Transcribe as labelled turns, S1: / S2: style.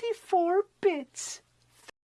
S1: 64 bits.